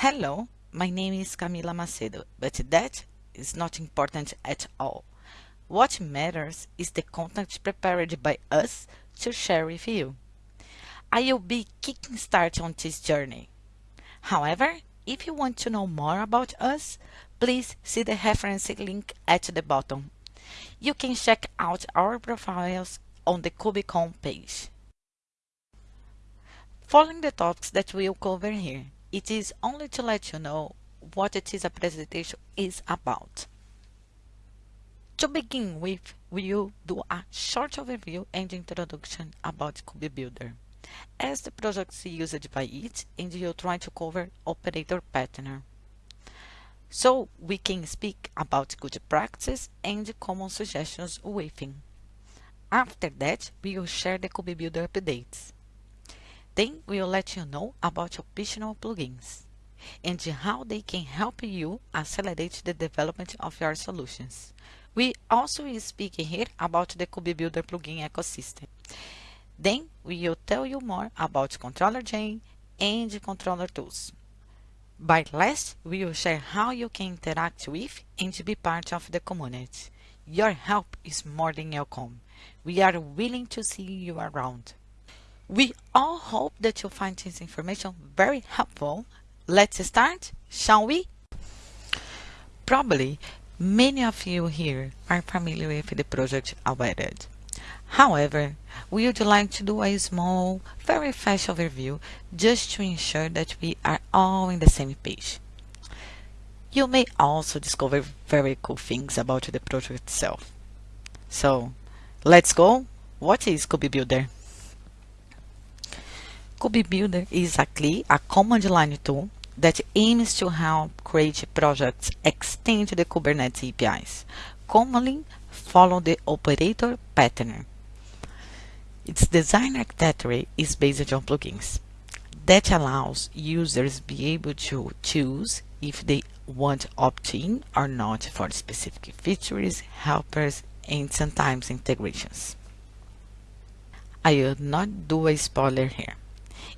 Hello, my name is Camila Macedo, but that is not important at all. What matters is the content prepared by us to share with you. I will be kicking start on this journey. However, if you want to know more about us, please see the reference link at the bottom. You can check out our profiles on the KubeCon page. Following the topics that we'll cover here, it is only to let you know what it is a presentation is about. To begin with, we will do a short overview and introduction about KubeBuilder as the projects used by it and you'll try to cover operator pattern. So we can speak about good practice and common suggestions within. After that, we will share the KubeBuilder updates. Then we will let you know about optional plugins and how they can help you accelerate the development of your solutions. We also speak here about the KubeBuilder plugin ecosystem. Then we will tell you more about controller gen and controller tools. By last, we will share how you can interact with and be part of the community. Your help is more than welcome. We are willing to see you around. We all hope that you'll find this information very helpful. Let's start, shall we? Probably many of you here are familiar with the project already. However, we would like to do a small, very fast overview just to ensure that we are all in the same page. You may also discover very cool things about the project itself. So, let's go! What is KubeBuilder? Is exactly a command line tool that aims to help create projects extend the Kubernetes APIs, commonly follow the operator pattern. Its design architecture is based on plugins that allows users be able to choose if they want opt-in or not for specific features, helpers, and sometimes integrations. I will not do a spoiler here.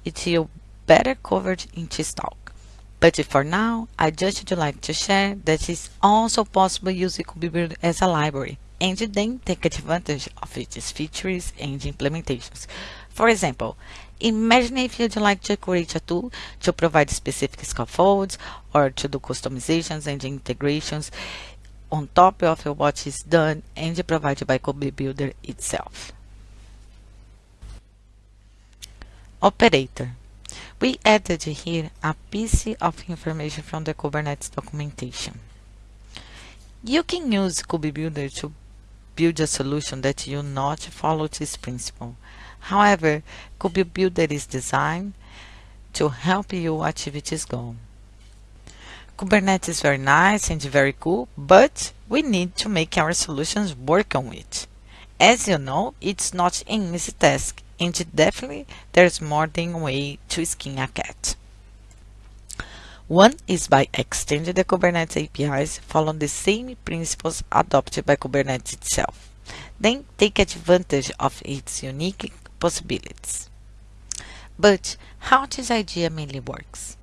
It will better covered in this talk. But for now, I just would like to share that it's also possible using KubeBuilder as a library and then take advantage of its features and implementations. For example, imagine if you'd like to create a tool to provide specific scaffolds or to do customizations and integrations on top of what is done and provided by KubeBuilder itself. Operator. We added here a piece of information from the Kubernetes documentation. You can use KubeBuilder to build a solution that you not follow this principle. However, KubeBuilder is designed to help you achieve this goal. Kubernetes is very nice and very cool, but we need to make our solutions work on it. As you know, it's not an easy task, and definitely there's more than way to skin a cat. One is by extending the Kubernetes APIs following the same principles adopted by Kubernetes itself. Then take advantage of its unique possibilities. But how this idea mainly works?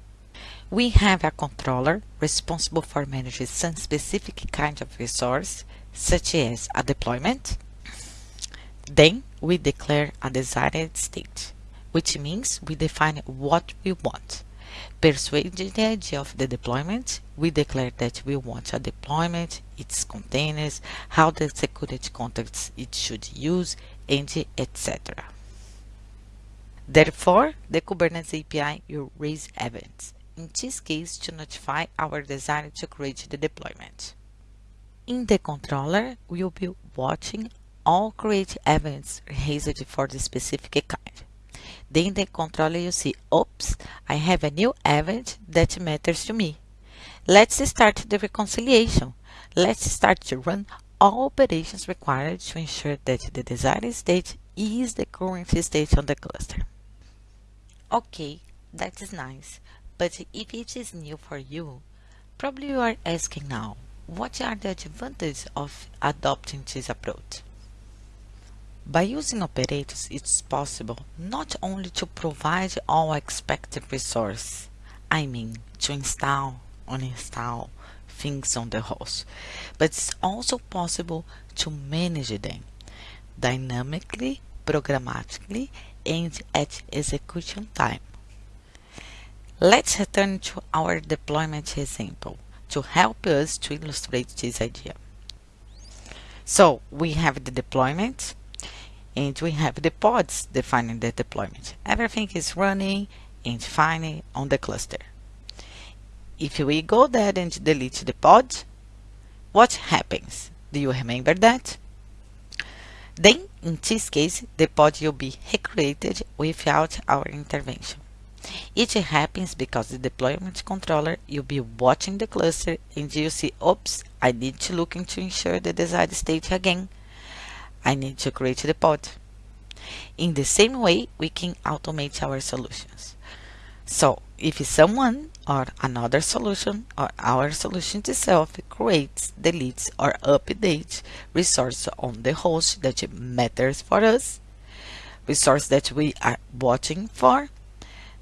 We have a controller responsible for managing some specific kind of resource, such as a deployment. Then we declare a desired state, which means we define what we want persuading the idea of the deployment, we declare that we want a deployment, its containers, how the security contexts it should use, and etc. Therefore, the Kubernetes API will raise events, in this case to notify our designer to create the deployment. In the controller, we will be watching all create events raised for the specific kind. Then the controller you see, oops, I have a new event that matters to me. Let's start the reconciliation. Let's start to run all operations required to ensure that the desired state is the current state on the cluster. Okay, that is nice, but if it is new for you, probably you are asking now, what are the advantages of adopting this approach? By using operators, it's possible not only to provide all expected resources, I mean to install, uninstall things on the host, but it's also possible to manage them dynamically, programmatically, and at execution time. Let's return to our deployment example to help us to illustrate this idea. So we have the deployment and we have the pods defining the deployment. Everything is running and fine on the cluster. If we go there and delete the pod, what happens? Do you remember that? Then, in this case, the pod will be recreated without our intervention. It happens because the deployment controller will be watching the cluster and you see, oops, I need to look into ensure the desired state again. I need to create the pod. In the same way, we can automate our solutions. So, if someone or another solution or our solution itself creates, deletes, or updates resource on the host that matters for us, resource that we are watching for,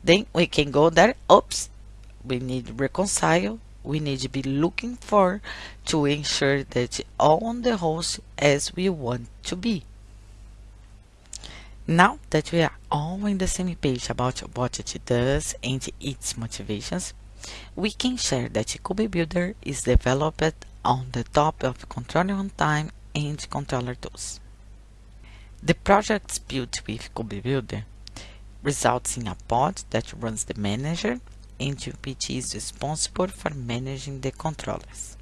then we can go there. Oops, we need reconcile. We need to be looking for to ensure that all on the host as we want to be. Now that we are all in the same page about what it does and its motivations, we can share that Kube Builder is developed on the top of controller runtime and controller tools. The projects built with Kube Builder results in a pod that runs the manager which is responsible for managing the controllers.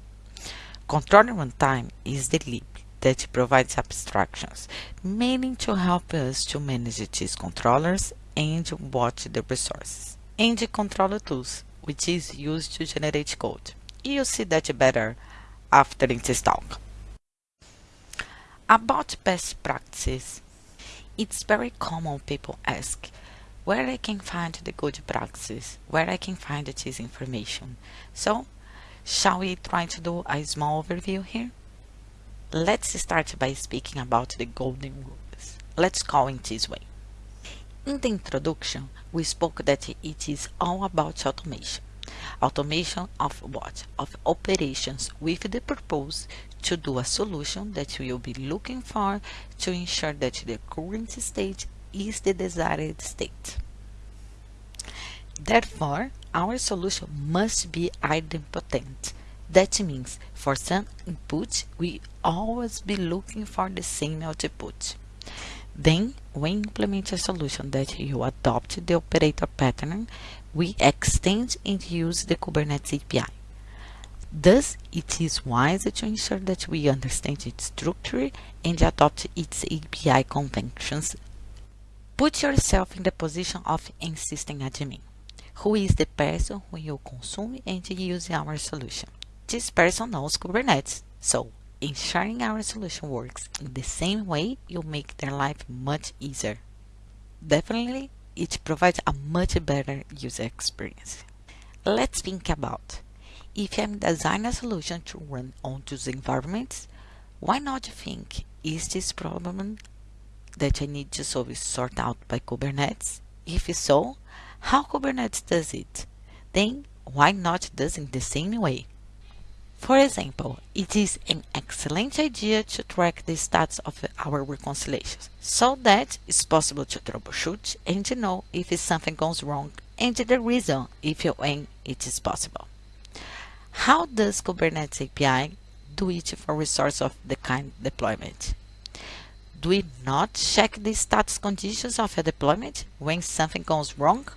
Controller runtime is the lib that provides abstractions, mainly to help us to manage these controllers and watch the resources. And the controller tools, which is used to generate code. You'll see that better after this talk. About best practices, it's very common people ask where I can find the good practices, where I can find this information. So, shall we try to do a small overview here? Let's start by speaking about the golden rules. Let's call it this way. In the introduction, we spoke that it is all about automation. Automation of what? Of operations with the purpose to do a solution that will be looking for to ensure that the current state is the desired state. Therefore, our solution must be idempotent that means for some input, we always be looking for the same output. Then, when implement a solution that you adopt the operator pattern, we extend and use the Kubernetes API. Thus, it is wise to ensure that we understand its structure and adopt its API conventions. Put yourself in the position of system admin, who is the person who you consume and use our solution. This person knows Kubernetes, so ensuring our solution works in the same way will make their life much easier. Definitely, it provides a much better user experience. Let's think about if I'm designing a solution to run on those environments, why not think, is this problem that I need to solve sorted out by Kubernetes? If so, how Kubernetes does it? Then why not does it the same way? For example, it is an excellent idea to track the status of our reconciliations so that it's possible to troubleshoot and to know if something goes wrong and the reason if when it is possible. How does Kubernetes API do it for resource of the kind deployment? Do we not check the status conditions of a deployment when something goes wrong?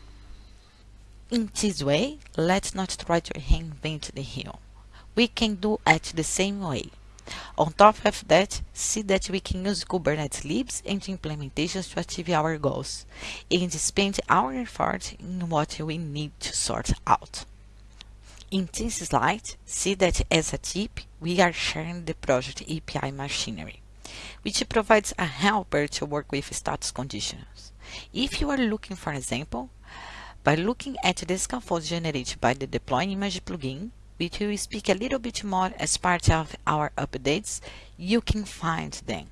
In this way, let's not try to reinvent the wheel we can do it the same way. On top of that, see that we can use Kubernetes libs and implementations to achieve our goals and spend our effort in what we need to sort out. In this slide, see that as a tip, we are sharing the project API machinery, which provides a helper to work with status conditions. If you are looking for example, by looking at the scaffold generated by the deploy image plugin, which we will speak a little bit more as part of our updates, you can find them.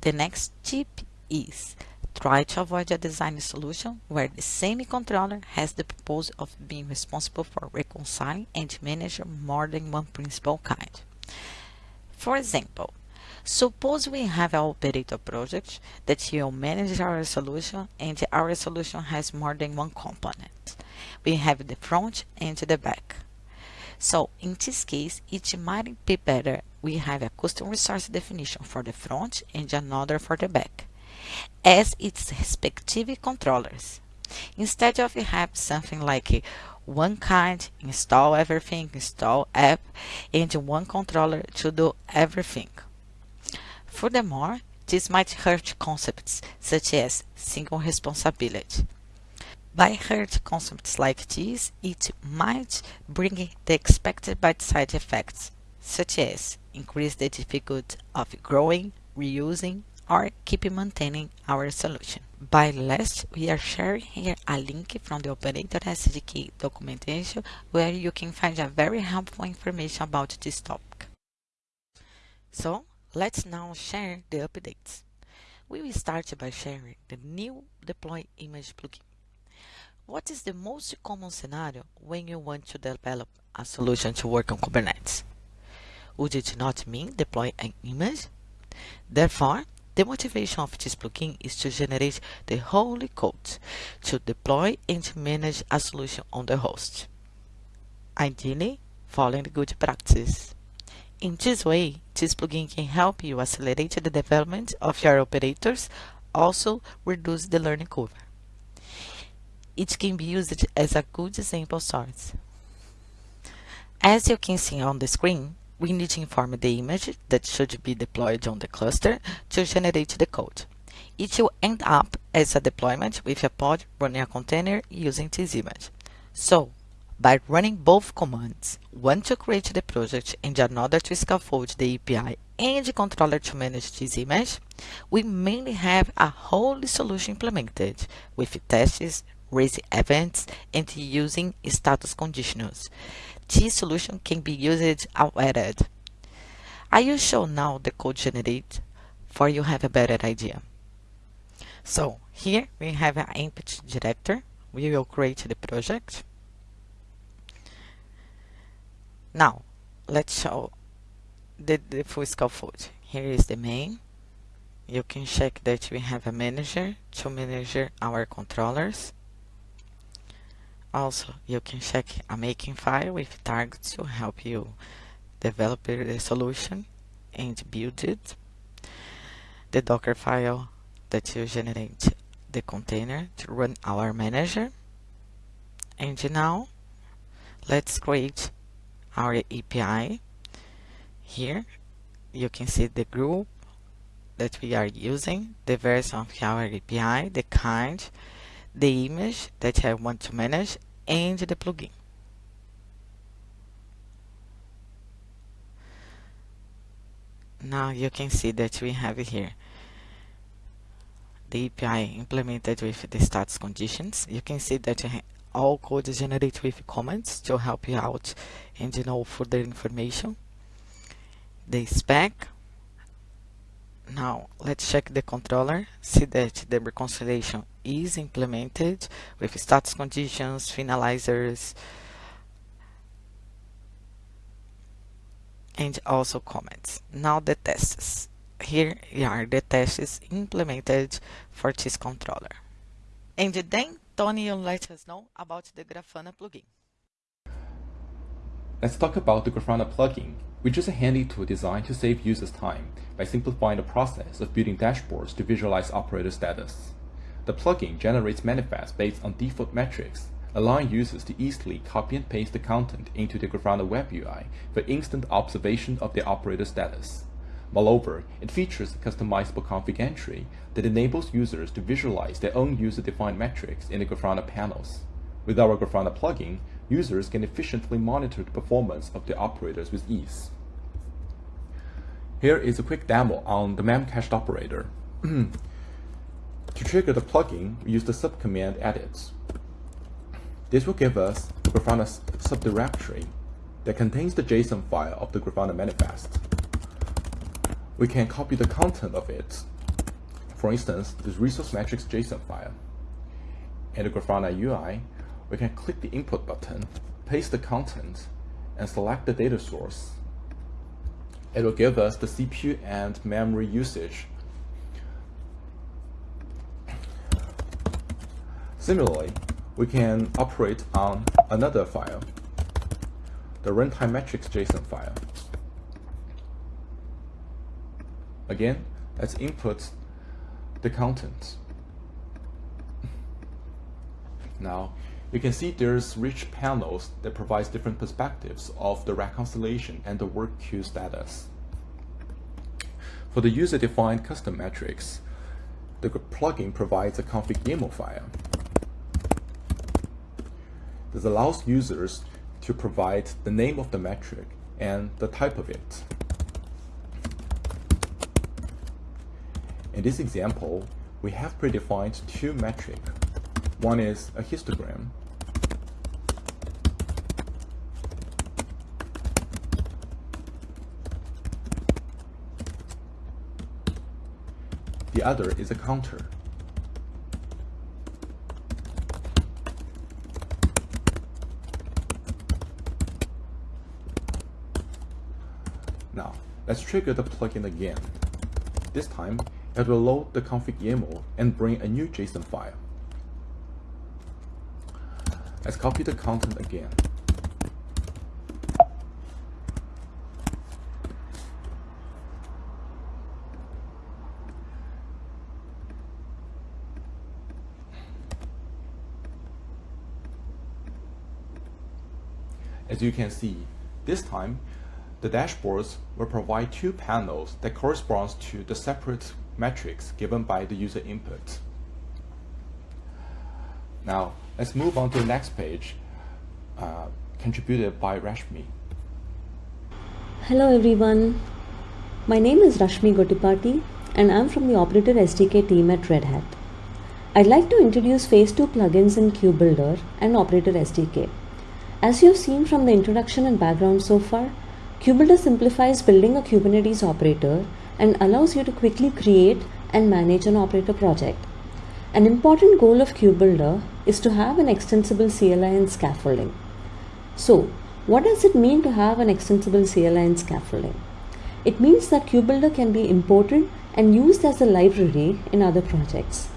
The next tip is Try to avoid a design solution where the same controller has the purpose of being responsible for reconciling and managing more than one principal kind. For example, suppose we have an operator project that will manage our solution and our solution has more than one component. We have the front and the back. So in this case, it might be better we have a custom resource definition for the front and another for the back, as its respective controllers. Instead of have something like one kind, install everything, install app, and one controller to do everything. Furthermore, this might hurt concepts such as single responsibility. By hurt concepts like this, it might bring the expected bad side effects, such as increase the difficulty of growing, reusing, or keep maintaining our solution. By last, we are sharing here a link from the Operator SDK documentation where you can find a very helpful information about this topic. So, let's now share the updates. We will start by sharing the new Deploy Image plugin. What is the most common scenario when you want to develop a solution to work on Kubernetes? Would it not mean deploy an image? Therefore, the motivation of this plugin is to generate the whole code to deploy and to manage a solution on the host. Ideally, following good practice. In this way, this plugin can help you accelerate the development of your operators, also reduce the learning curve it can be used as a good example source. As you can see on the screen, we need to inform the image that should be deployed on the cluster to generate the code. It will end up as a deployment with a pod running a container using this image. So, by running both commands, one to create the project and another to scaffold the API and the controller to manage this image, we mainly have a whole solution implemented with tests, raising events, and using status conditionals. This solution can be used outright. I will show now the code generate for you have a better idea. So here we have an input director. We will create the project. Now let's show the, the full scaffold. Here is the main. You can check that we have a manager to manage our controllers. Also, you can check a Makefile with targets to help you develop the solution and build it. The Docker file that will generate the container to run our manager. And now, let's create our API. Here, you can see the group that we are using, the version of our API, the kind, the image that I want to manage and the plugin. Now you can see that we have here the API implemented with the status conditions. You can see that all code is generated with comments to help you out and you know further information. The spec now let's check the controller, see that the reconciliation is implemented with status conditions, finalizers, and also comments. Now the tests. Here are the tests implemented for this controller. And then Tony will let us know about the Grafana plugin. Let's talk about the Grafana plugin which is a handy tool designed to save users time by simplifying the process of building dashboards to visualize operator status. The plugin generates manifests based on default metrics, allowing users to easily copy and paste the content into the Grafana web UI for instant observation of the operator status. Moreover, it features a customizable config entry that enables users to visualize their own user-defined metrics in the Grafana panels. With our Grafana plugin, users can efficiently monitor the performance of the operators with ease. Here is a quick demo on the memcached operator. to trigger the plugin, we use the subcommand edit. This will give us Grafana subdirectory that contains the JSON file of the Grafana manifest. We can copy the content of it for instance, the resource metrics JSON file. In the Grafana UI, we can click the input button, paste the content, and select the data source. It will give us the CPU and memory usage. Similarly, we can operate on another file, the runtime metrics JSON file. Again, let's input the content. Now, you can see there's rich panels that provides different perspectives of the reconciliation and the work queue status. For the user-defined custom metrics, the plugin provides a config YAML file. This allows users to provide the name of the metric and the type of it. In this example, we have predefined two metrics. One is a histogram, the other is a counter. Now, let's trigger the plugin again. This time, it will load the config YAML and bring a new JSON file. Let's copy the content again. As you can see, this time, the dashboards will provide two panels that corresponds to the separate metrics given by the user input. Now, let's move on to the next page, uh, contributed by Rashmi. Hello everyone. My name is Rashmi Gottipati and I'm from the Operator SDK team at Red Hat. I'd like to introduce Phase 2 plugins in KubeBuilder and Operator SDK. As you've seen from the introduction and background so far, KubeBuilder simplifies building a Kubernetes operator and allows you to quickly create and manage an operator project. An important goal of KubeBuilder is to have an extensible CLI and scaffolding. So, what does it mean to have an extensible CLI and scaffolding? It means that KubeBuilder can be imported and used as a library in other projects.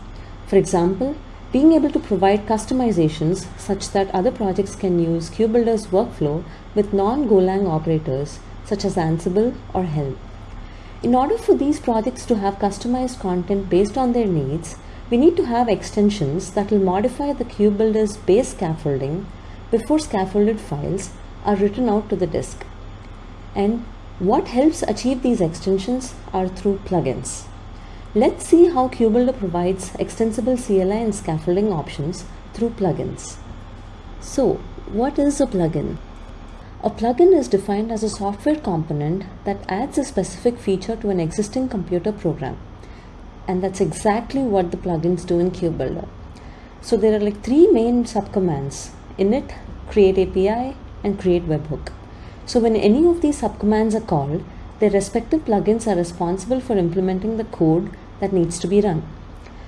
For example, being able to provide customizations such that other projects can use KubeBuilder's workflow with non-Golang operators such as Ansible or Helm. In order for these projects to have customized content based on their needs, we need to have extensions that will modify the KubeBuilder's base scaffolding before scaffolded files are written out to the disk. And what helps achieve these extensions are through plugins. Let's see how KubeBuilder provides extensible CLI and scaffolding options through plugins. So, what is a plugin? A plugin is defined as a software component that adds a specific feature to an existing computer program. And that's exactly what the plugins do in KubeBuilder. So there are like three main subcommands, init, create API, and create webhook. So when any of these subcommands are called, their respective plugins are responsible for implementing the code that needs to be run.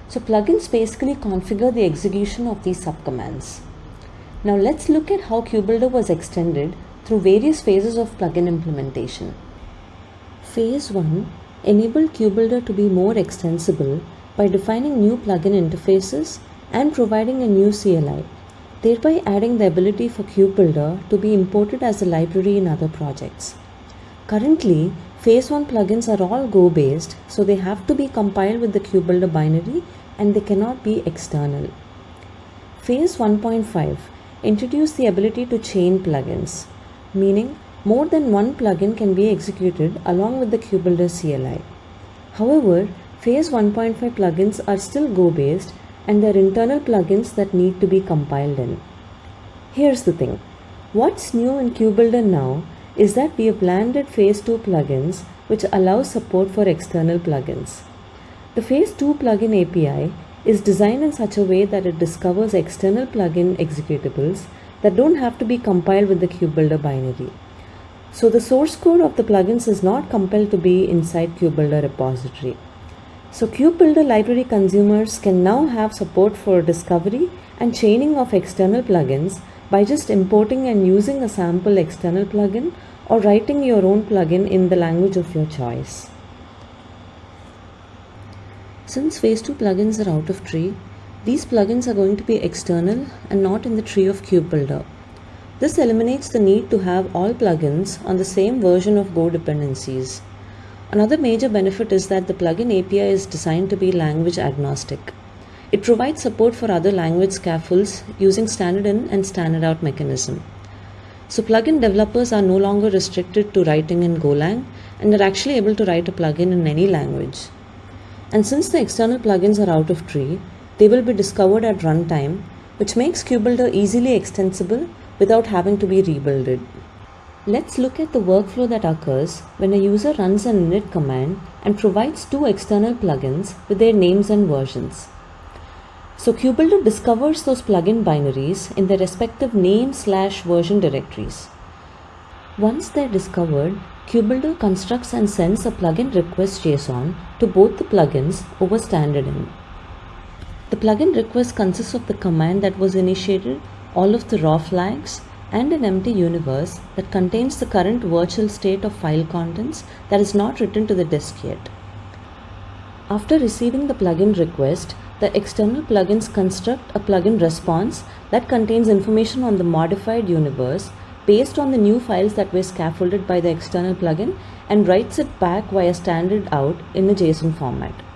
So plugins basically configure the execution of these subcommands. Now let's look at how KubeBuilder was extended through various phases of plugin implementation. Phase 1 enabled KubeBuilder to be more extensible by defining new plugin interfaces and providing a new CLI, thereby adding the ability for KubeBuilder to be imported as a library in other projects. Currently, Phase 1 plugins are all Go based, so they have to be compiled with the KubeBuilder binary and they cannot be external. Phase 1.5 introduced the ability to chain plugins meaning more than one plugin can be executed along with the KubeBuilder CLI. However, Phase 1.5 plugins are still Go based and they're internal plugins that need to be compiled in. Here's the thing. What's new in KubeBuilder now is that we have landed Phase 2 plugins which allow support for external plugins. The Phase 2 plugin API is designed in such a way that it discovers external plugin executables that don't have to be compiled with the KubeBuilder binary. So the source code of the plugins is not compelled to be inside KubeBuilder repository. So KubeBuilder library consumers can now have support for discovery and chaining of external plugins by just importing and using a sample external plugin or writing your own plugin in the language of your choice. Since phase 2 plugins are out of tree, these plugins are going to be external and not in the tree of KubeBuilder. This eliminates the need to have all plugins on the same version of Go dependencies. Another major benefit is that the plugin API is designed to be language agnostic. It provides support for other language scaffolds using standard in and standard out mechanism. So plugin developers are no longer restricted to writing in Golang and are actually able to write a plugin in any language. And since the external plugins are out of tree, they will be discovered at runtime, which makes KubeBuilder easily extensible without having to be rebuilded. Let's look at the workflow that occurs when a user runs an init command and provides two external plugins with their names and versions. So KubeBuilder discovers those plugin binaries in their respective name slash version directories. Once they're discovered, KubeBuilder constructs and sends a plugin request JSON to both the plugins over standard in. The plugin request consists of the command that was initiated, all of the raw flags, and an empty universe that contains the current virtual state of file contents that is not written to the disk yet. After receiving the plugin request, the external plugins construct a plugin response that contains information on the modified universe based on the new files that were scaffolded by the external plugin and writes it back via standard out in a JSON format.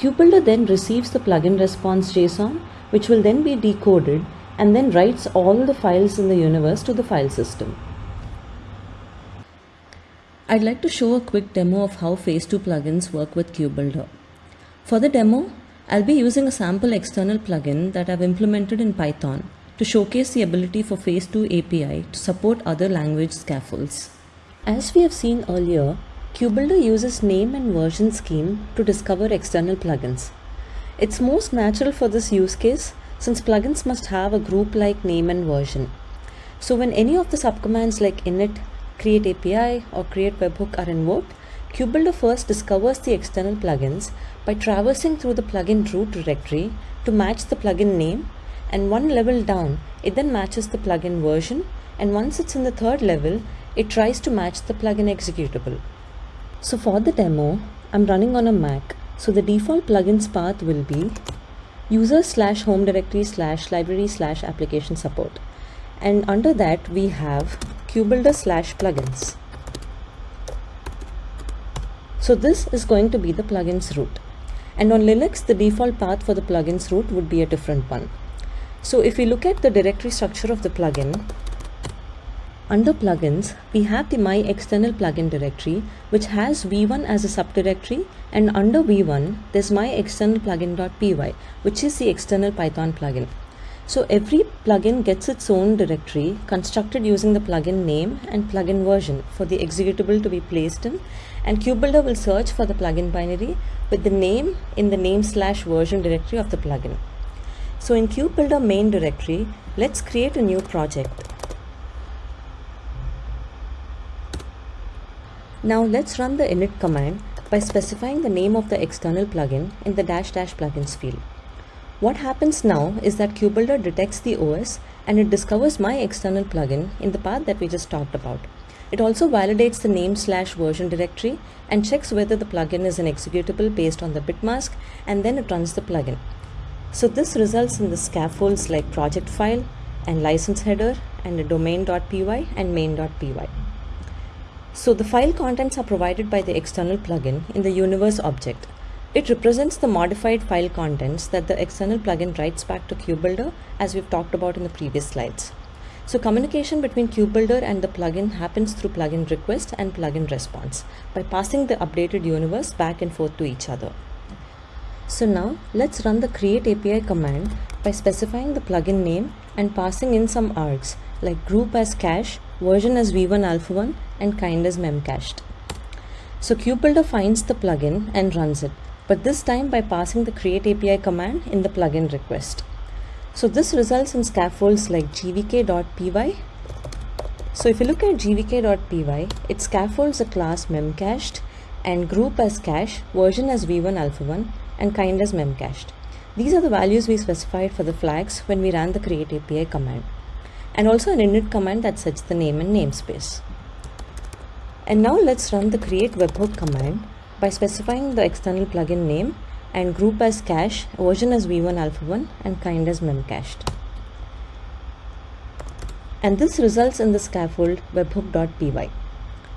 KubeBuilder then receives the plugin response JSON, which will then be decoded and then writes all the files in the universe to the file system. I'd like to show a quick demo of how Phase 2 plugins work with KubeBuilder. For the demo, I'll be using a sample external plugin that I've implemented in Python to showcase the ability for Phase 2 API to support other language scaffolds. As we have seen earlier, KubeBuilder uses name and version scheme to discover external plugins. It's most natural for this use case since plugins must have a group like name and version. So when any of the subcommands like init, create API or create webhook are invoked, KubeBuilder first discovers the external plugins by traversing through the plugin root directory to match the plugin name and one level down it then matches the plugin version and once it's in the third level it tries to match the plugin executable. So for the demo I'm running on a Mac so the default plugins path will be user slash home directory slash library slash application support and under that we have kubebuilder slash plugins. So this is going to be the plugins root. And on Linux, the default path for the plugins root would be a different one. So if we look at the directory structure of the plugin, under plugins, we have the my external plugin directory, which has v1 as a subdirectory and under v1, there's my external plugin.py, which is the external Python plugin. So every plugin gets its own directory constructed using the plugin name and plugin version for the executable to be placed in and KubeBuilder will search for the plugin binary with the name in the name slash version directory of the plugin. So in KubeBuilder main directory, let's create a new project. Now let's run the init command by specifying the name of the external plugin in the dash dash plugins field. What happens now is that KubeBuilder detects the OS and it discovers my external plugin in the path that we just talked about. It also validates the name slash version directory and checks whether the plugin is an executable based on the bitmask and then it runs the plugin. So this results in the scaffolds like project file and license header and a domain.py and main.py. So the file contents are provided by the external plugin in the universe object. It represents the modified file contents that the external plugin writes back to KubeBuilder as we've talked about in the previous slides. So communication between KubeBuilder and the plugin happens through plugin request and plugin response by passing the updated universe back and forth to each other. So now let's run the create API command by specifying the plugin name and passing in some args like group as cache, version as v1 alpha 1 and kind as memcached. So KubeBuilder finds the plugin and runs it, but this time by passing the create API command in the plugin request. So this results in scaffolds like gvk.py. So if you look at gvk.py, it scaffolds a class memcached and group as cache, version as v1 alpha1 and kind as memcached. These are the values we specified for the flags when we ran the create API command and also an init command that sets the name and namespace. And now let's run the create webhook command by specifying the external plugin name and group as cache, version as v1 alpha1 and kind as memcached. And this results in the scaffold webhook.py.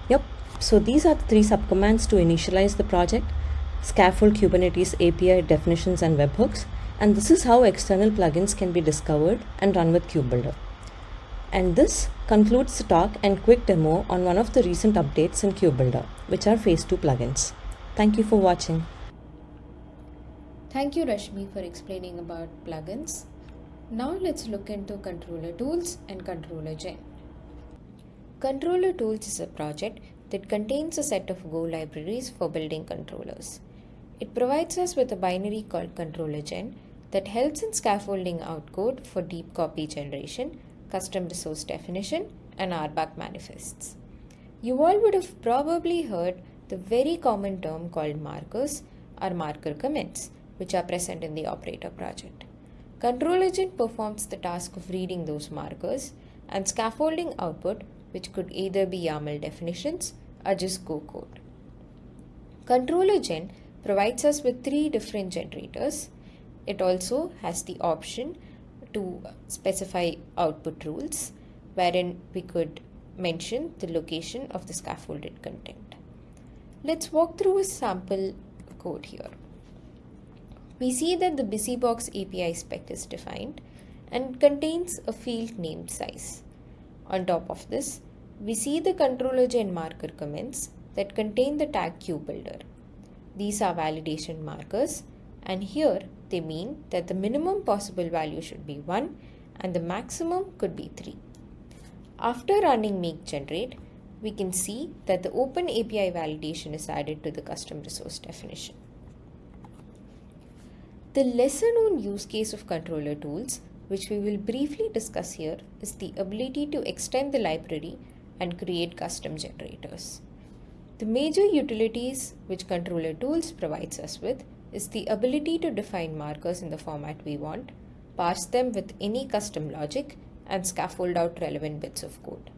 Yep, so these are the three subcommands to initialize the project, scaffold Kubernetes API definitions and webhooks, and this is how external plugins can be discovered and run with KubeBuilder. And this concludes the talk and quick demo on one of the recent updates in KubeBuilder, which are Phase 2 plugins. Thank you for watching. Thank you Rashmi for explaining about plugins. Now let's look into Controller Tools and Controller Gen. Controller Tools is a project that contains a set of Go libraries for building controllers. It provides us with a binary called Controller Gen that helps in scaffolding out code for deep copy generation, custom resource definition, and RBAC manifests. You all would have probably heard the very common term called markers or marker comments, which are present in the operator project. Control Gen performs the task of reading those markers and scaffolding output, which could either be YAML definitions or just Go code. Controller Gen provides us with three different generators. It also has the option to specify output rules, wherein we could mention the location of the scaffolded content. Let's walk through a sample code here. We see that the BusyBox API spec is defined and contains a field named size. On top of this, we see the controller gen marker comments that contain the tag KubeBuilder. These are validation markers and here they mean that the minimum possible value should be 1 and the maximum could be 3. After running make generate, we can see that the Open API validation is added to the custom resource definition. The lesser known use case of controller tools, which we will briefly discuss here, is the ability to extend the library and create custom generators. The major utilities which controller tools provides us with is the ability to define markers in the format we want, parse them with any custom logic, and scaffold out relevant bits of code.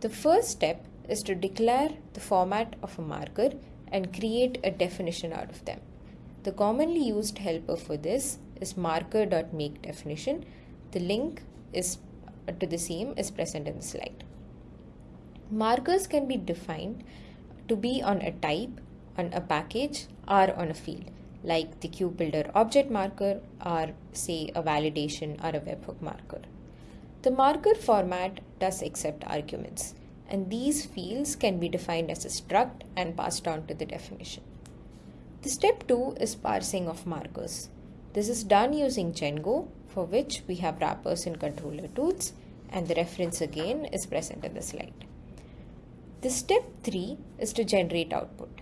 The first step is to declare the format of a marker and create a definition out of them. The commonly used helper for this is marker.makeDefinition. The link is to the same is present in the slide. Markers can be defined to be on a type, on a package, or on a field, like the KubeBuilder object marker or say a validation or a webhook marker. The marker format does accept arguments and these fields can be defined as a struct and passed on to the definition. The step 2 is parsing of markers. This is done using Django for which we have wrappers in controller tools and the reference again is present in the slide. The step 3 is to generate output.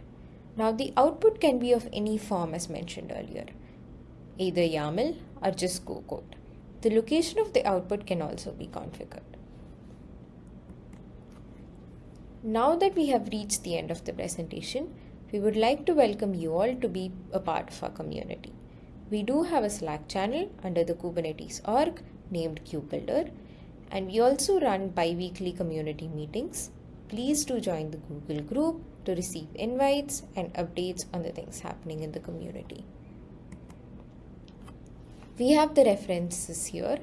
Now the output can be of any form as mentioned earlier, either YAML or just Go code. The location of the output can also be configured. Now that we have reached the end of the presentation, we would like to welcome you all to be a part of our community. We do have a Slack channel under the Kubernetes org named KubeBuilder, and we also run bi-weekly community meetings. Please do join the Google group to receive invites and updates on the things happening in the community. We have the references here.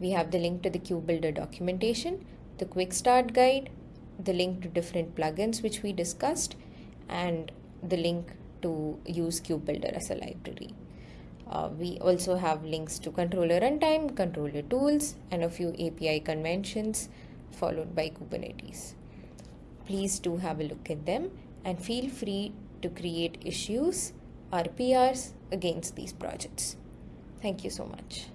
We have the link to the KubeBuilder documentation, the quick start guide, the link to different plugins which we discussed, and the link to use KubeBuilder as a library. Uh, we also have links to controller runtime, controller tools, and a few API conventions followed by Kubernetes. Please do have a look at them and feel free to create issues or PRs against these projects. Thank you so much.